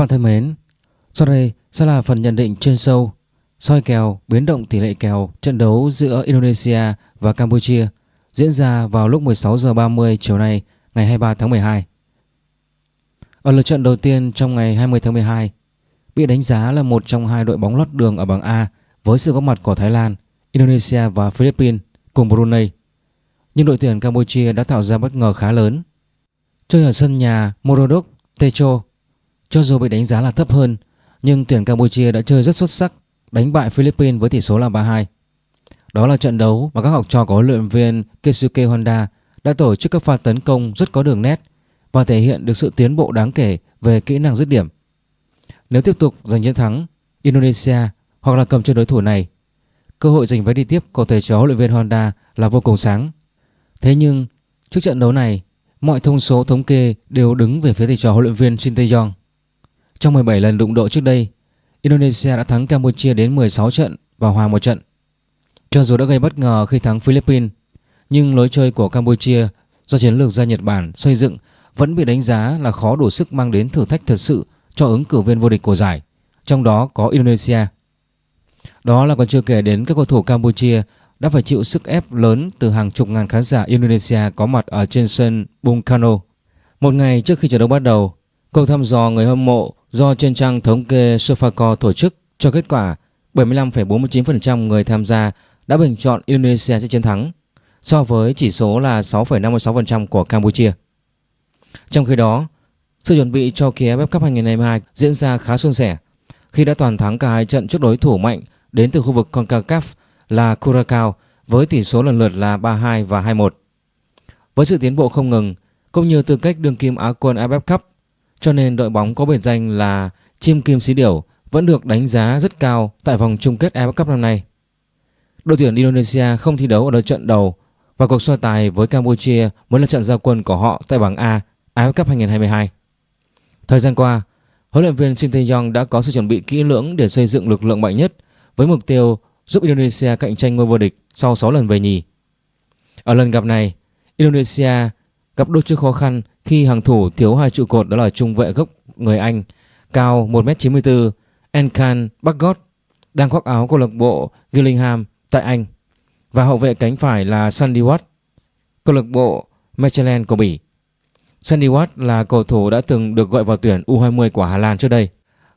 Các bạn thân mến, sau đây sẽ là phần nhận định chuyên sâu soi kèo biến động tỷ lệ kèo trận đấu giữa Indonesia và Campuchia diễn ra vào lúc 16 giờ 30 chiều nay ngày 23 tháng 12. Ở lượt trận đầu tiên trong ngày 20 tháng 12 bị đánh giá là một trong hai đội bóng lót đường ở bảng A với sự góp mặt của Thái Lan, Indonesia và Philippines cùng Brunei. Nhưng đội tuyển Campuchia đã tạo ra bất ngờ khá lớn. Chơi ở sân nhà Morodok Techo cho dù bị đánh giá là thấp hơn, nhưng tuyển Campuchia đã chơi rất xuất sắc, đánh bại Philippines với tỷ số là 3-2. Đó là trận đấu mà các học trò của huấn luyện viên Keisuke Honda đã tổ chức các pha tấn công rất có đường nét và thể hiện được sự tiến bộ đáng kể về kỹ năng dứt điểm. Nếu tiếp tục giành chiến thắng Indonesia hoặc là cầm chân đối thủ này, cơ hội giành vé đi tiếp của thầy trò huấn luyện viên Honda là vô cùng sáng. Thế nhưng trước trận đấu này, mọi thông số thống kê đều đứng về phía thầy trò huấn luyện viên Shin Tae-yong. Trong 17 lần đụng độ trước đây, Indonesia đã thắng Campuchia đến 16 trận và hòa một trận. Cho dù đã gây bất ngờ khi thắng Philippines, nhưng lối chơi của Campuchia do chiến lược gia Nhật Bản xây dựng vẫn bị đánh giá là khó đủ sức mang đến thử thách thật sự cho ứng cử viên vô địch của giải, trong đó có Indonesia. Đó là còn chưa kể đến các cầu thủ Campuchia đã phải chịu sức ép lớn từ hàng chục ngàn khán giả Indonesia có mặt ở trên sân Bung Karno. Một ngày trước khi trận đấu bắt đầu, Cuộc thăm dò người hâm mộ do trên trang thống kê Sofacor tổ chức cho kết quả 75,49% người tham gia đã bình chọn Indonesia sẽ chiến thắng so với chỉ số là 6,56% của Campuchia. Trong khi đó, sự chuẩn bị cho kỳ AFF Cup 2022 diễn ra khá suôn sẻ khi đã toàn thắng cả hai trận trước đối thủ mạnh đến từ khu vực CONCACAF là Curacao với tỷ số lần lượt là 3-2 và 2-1. Với sự tiến bộ không ngừng cũng như tư cách đương kim Á quân AFF Cup cho nên đội bóng có biệt danh là chim kim xí điểu vẫn được đánh giá rất cao tại vòng chung kết AFF Cup năm nay. Đội tuyển Indonesia không thi đấu ở đợt trận đầu và cuộc so tài với Campuchia mới là trận giao quân của họ tại bảng A AFF Cup 2022. Thời gian qua, huấn luyện viên Shin Tae-yong đã có sự chuẩn bị kỹ lưỡng để xây dựng lực lượng mạnh nhất với mục tiêu giúp Indonesia cạnh tranh ngôi vô địch sau 6 lần về nhì. Ở lần gặp này, Indonesia gặp đôi chút khó khăn khi hàng thủ thiếu hai trụ cột đó là trung vệ gốc người Anh cao 1m94 Enkan Bagot đang khoác áo câu lạc bộ Gillingham tại Anh và hậu vệ cánh phải là Sandy Watt câu lạc bộ Mechelen của Bỉ. Sandy Watt là cầu thủ đã từng được gọi vào tuyển U20 của Hà Lan trước đây.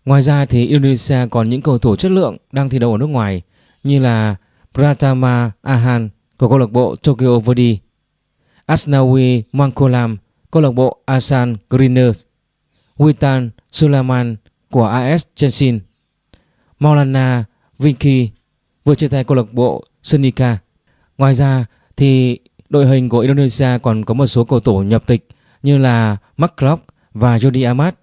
Ngoài ra thì Indonesia còn những cầu thủ chất lượng đang thi đấu ở nước ngoài như là Pratama Ahan của câu lạc bộ Tokyo Verdy, Asnawi Mangkolam câu lạc bộ Asan Greeners, Witan Sulaiman của AS Chelsea, Maulana Vinki vừa chia tay câu lạc bộ Senika. Ngoài ra thì đội hình của Indonesia còn có một số cầu thủ nhập tịch như là Mark Klopp và Jody Amat.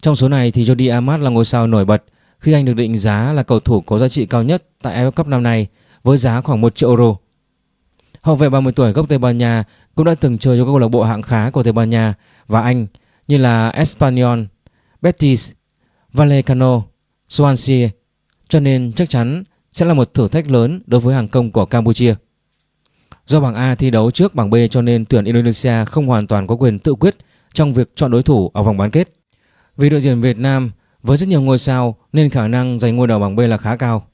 Trong số này thì Jody Amat là ngôi sao nổi bật khi anh được định giá là cầu thủ có giá trị cao nhất tại AFF Cup năm nay với giá khoảng 1 triệu euro. Hậu vệ 30 tuổi gốc Tây Ban Nha cũng đã từng chơi cho các câu lạc bộ hạng khá của Tây Ban Nha và Anh như là Espanyol, Betis, Vallecano, Swansea cho nên chắc chắn sẽ là một thử thách lớn đối với hàng công của Campuchia. Do bảng A thi đấu trước bảng B cho nên tuyển Indonesia không hoàn toàn có quyền tự quyết trong việc chọn đối thủ ở vòng bán kết. Vì đội tuyển Việt Nam với rất nhiều ngôi sao nên khả năng giành ngôi đầu bảng B là khá cao.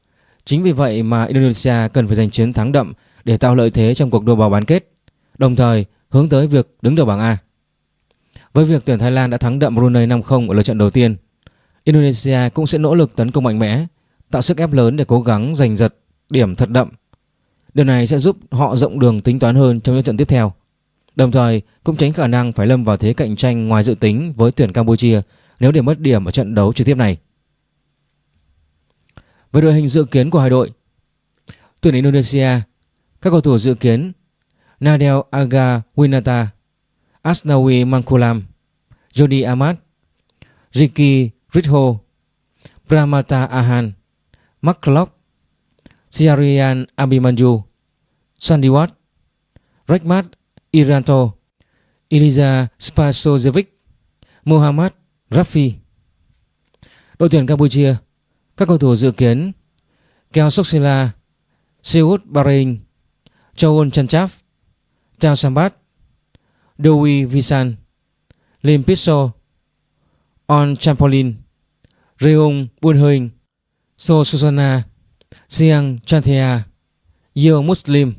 Chính vì vậy mà Indonesia cần phải giành chiến thắng đậm để tạo lợi thế trong cuộc đua vào bán kết đồng thời hướng tới việc đứng đầu bảng A. Với việc tuyển Thái Lan đã thắng đậm Brunei 5-0 ở lượt trận đầu tiên, Indonesia cũng sẽ nỗ lực tấn công mạnh mẽ, tạo sức ép lớn để cố gắng giành giật điểm thật đậm. Điều này sẽ giúp họ rộng đường tính toán hơn trong những trận tiếp theo. Đồng thời cũng tránh khả năng phải lâm vào thế cạnh tranh ngoài dự tính với tuyển Campuchia nếu để mất điểm ở trận đấu trực tiếp này. Về đội hình dự kiến của hai đội, tuyển Indonesia, các cầu thủ dự kiến Nadel Aga Winata, Asnawi Mangkulam, Jody Ahmad, Ricky Ritho, Pramata Ahan, Mark Siarian Abimanyu, Sandy Watt, Rekmat Iranto, Eliza Spasojevic, Muhammad Rafi. Đội tuyển Campuchia, các cầu thủ dự kiến Keo Soksila, Seoul Bahrain, Choun Chanchaf, Chao Sambat, Dewi Visan, Lim Piso, On Champolin, Reung Bunhoing, So Susana, Siang Chanthea, Yeo Muslim.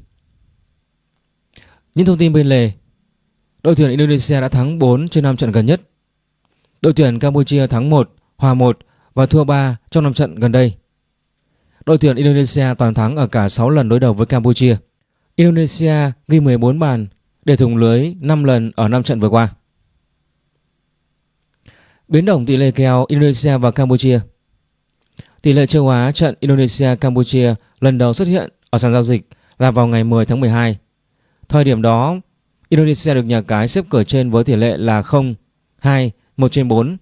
Những thông tin bên lề Đội tuyển Indonesia đã thắng 4 trên 5 trận gần nhất. Đội tuyển Campuchia thắng 1, hòa 1 và thua 3 trong 5 trận gần đây. Đội tuyển Indonesia toàn thắng ở cả 6 lần đối đầu với Campuchia. Indonesia ghi 14 bàn để thủng lưới 5 lần ở 5 trận vừa qua. Biến động tỷ lệ kèo Indonesia và Campuchia Tỷ lệ châu Á trận Indonesia-Campuchia lần đầu xuất hiện ở sàn giao dịch là vào ngày 10 tháng 12. Thời điểm đó, Indonesia được nhà cái xếp cửa trên với tỷ lệ là 0, 2, 1 trên 4.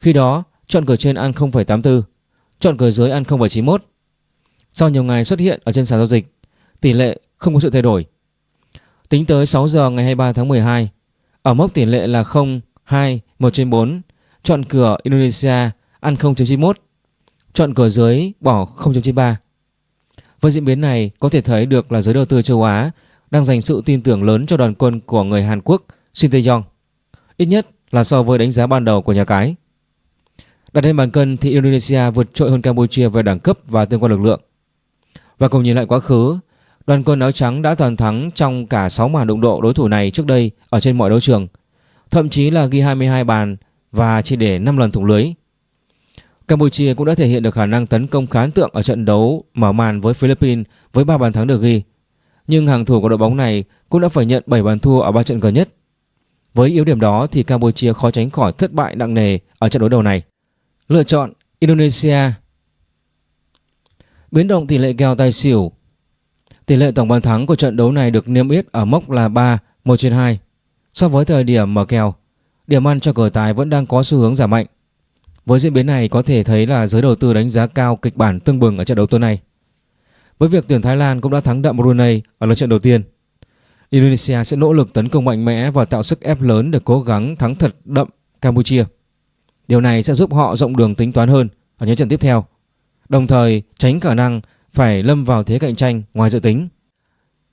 Khi đó, chọn cửa trên ăn 0,84, chọn cửa dưới ăn 0,91. Sau nhiều ngày xuất hiện ở trên sàn giao dịch, tỷ lệ không có sự thay đổi. Tính tới 6 giờ ngày 23 tháng 12, ở mốc tỷ lệ là 0, 2, 1 trên 4, chọn cửa Indonesia ăn 0.91, chọn cửa dưới bỏ 0.93. Với diễn biến này có thể thấy được là giới đầu tư châu Á đang dành sự tin tưởng lớn cho đoàn quân của người Hàn Quốc Shin Tae-yong, ít nhất là so với đánh giá ban đầu của nhà cái. Đặt lên bàn cân thì Indonesia vượt trội hơn Campuchia về đẳng cấp và tương quan lực lượng. Và cùng nhìn lại quá khứ, đoàn quân áo trắng đã toàn thắng trong cả 6 màn đụng độ đối thủ này trước đây ở trên mọi đấu trường, thậm chí là ghi 22 bàn và chỉ để 5 lần thủng lưới. Campuchia cũng đã thể hiện được khả năng tấn công khá ấn tượng ở trận đấu mở màn với Philippines với 3 bàn thắng được ghi. Nhưng hàng thủ của đội bóng này cũng đã phải nhận 7 bàn thua ở 3 trận gần nhất. Với yếu điểm đó thì Campuchia khó tránh khỏi thất bại nặng nề ở trận đối đầu này. Lựa chọn Indonesia Biến động tỷ lệ kèo tài xỉu Tỷ lệ tổng bàn thắng của trận đấu này được niêm yết ở mốc là 3, 1 trên 2. So với thời điểm mở kèo, điểm ăn cho cờ tài vẫn đang có xu hướng giảm mạnh. Với diễn biến này có thể thấy là giới đầu tư đánh giá cao kịch bản tương bừng ở trận đấu tối nay. Với việc tuyển Thái Lan cũng đã thắng đậm Brunei ở lượt trận đầu tiên, Indonesia sẽ nỗ lực tấn công mạnh mẽ và tạo sức ép lớn để cố gắng thắng thật đậm Campuchia. Điều này sẽ giúp họ rộng đường tính toán hơn ở những trận tiếp theo, đồng thời tránh khả năng phải lâm vào thế cạnh tranh ngoài dự tính.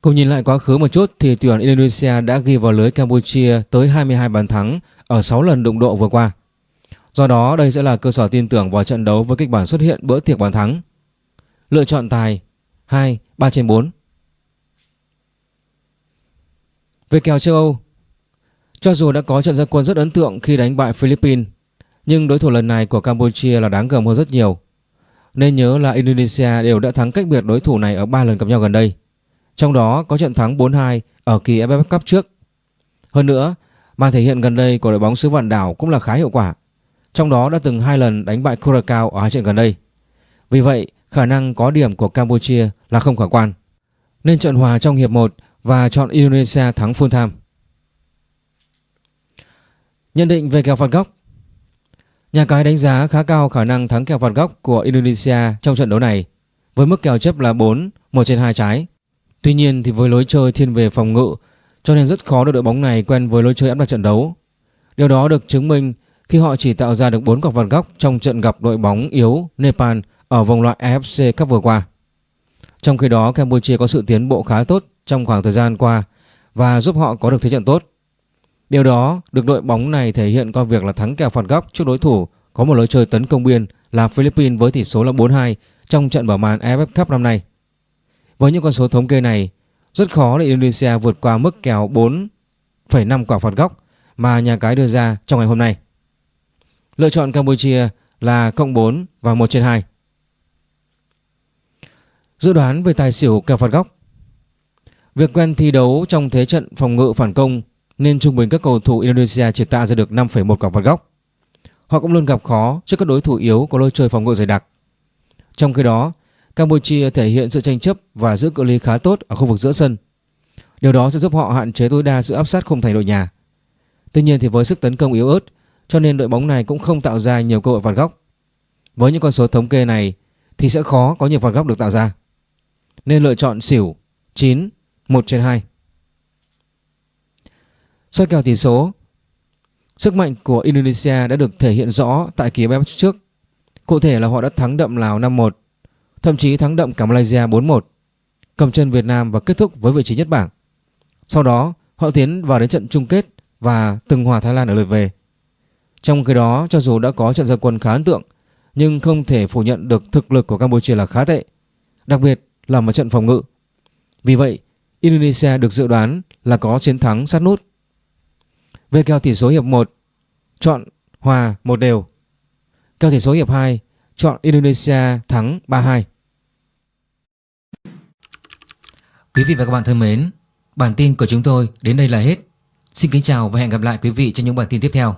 Cùng nhìn lại quá khứ một chút thì tuyển Indonesia đã ghi vào lưới Campuchia tới 22 bàn thắng ở 6 lần đụng độ vừa qua. Do đó đây sẽ là cơ sở tin tưởng vào trận đấu với kịch bản xuất hiện bữa tiệc bàn thắng. Lựa chọn tài 2, 3 trên 4. Về kèo châu Âu Cho dù đã có trận gia quân rất ấn tượng khi đánh bại Philippines Nhưng đối thủ lần này của Campuchia là đáng gờm hơn rất nhiều nên nhớ là Indonesia đều đã thắng cách biệt đối thủ này ở 3 lần gặp nhau gần đây Trong đó có trận thắng 4-2 ở kỳ AFF Cup trước Hơn nữa, màn thể hiện gần đây của đội bóng xứ vạn đảo cũng là khá hiệu quả trong đó đã từng hai lần đánh bại Curacao ở hai trận gần đây. Vì vậy, khả năng có điểm của Campuchia là không khả quan. Nên trận hòa trong hiệp 1 và chọn Indonesia thắng full time. Nhận định về kèo phạt góc Nhà cái đánh giá khá cao khả năng thắng kèo phạt góc của Indonesia trong trận đấu này với mức kèo chấp là 4, 1 trên 2 trái. Tuy nhiên thì với lối chơi thiên về phòng ngự cho nên rất khó để đội bóng này quen với lối chơi áp đặt trận đấu. Điều đó được chứng minh khi họ chỉ tạo ra được 4 quả phạt góc trong trận gặp đội bóng yếu Nepal ở vòng loại AFC Cup vừa qua. Trong khi đó Campuchia có sự tiến bộ khá tốt trong khoảng thời gian qua và giúp họ có được thế trận tốt. Điều đó được đội bóng này thể hiện qua việc là thắng kèo phạt góc trước đối thủ có một lối chơi tấn công biên là Philippines với tỷ số là 4-2 trong trận mở màn AFF Cup năm nay. Với những con số thống kê này, rất khó để Indonesia vượt qua mức kèo 4,5 quả phạt góc mà nhà cái đưa ra trong ngày hôm nay. Lựa chọn Campuchia là cộng 4 và 1 trên 2. Dự đoán về tài xỉu kèo phạt góc Việc quen thi đấu trong thế trận phòng ngự phản công nên trung bình các cầu thủ Indonesia chỉ tạo ra được 5,1 quả phạt góc. Họ cũng luôn gặp khó trước các đối thủ yếu có lối chơi phòng ngự dày đặc. Trong khi đó, Campuchia thể hiện sự tranh chấp và giữ cự ly khá tốt ở khu vực giữa sân. Điều đó sẽ giúp họ hạn chế tối đa sự áp sát khung thành đội nhà. Tuy nhiên thì với sức tấn công yếu ớt cho nên đội bóng này cũng không tạo ra nhiều cơ hội phạt góc. Với những con số thống kê này thì sẽ khó có nhiều phạt góc được tạo ra. Nên lựa chọn xỉu 9, 1 trên 2. Soi kèo tỷ số Sức mạnh của Indonesia đã được thể hiện rõ tại kỳ BF trước. Cụ thể là họ đã thắng đậm Lào 5-1, thậm chí thắng đậm cả Malaysia 4-1, cầm chân Việt Nam và kết thúc với vị trí nhất bảng. Sau đó, họ tiến vào đến trận chung kết và từng hòa Thái Lan ở lượt về. Trong khi đó cho dù đã có trận gia quân khá ấn tượng nhưng không thể phủ nhận được thực lực của Campuchia là khá tệ, đặc biệt là một trận phòng ngự. Vì vậy, Indonesia được dự đoán là có chiến thắng sát nút. Về kèo tỷ số hiệp 1, chọn hòa một đều. Kèo tỷ số hiệp 2, chọn Indonesia thắng 3-2. Quý vị và các bạn thân mến, bản tin của chúng tôi đến đây là hết. Xin kính chào và hẹn gặp lại quý vị trong những bản tin tiếp theo.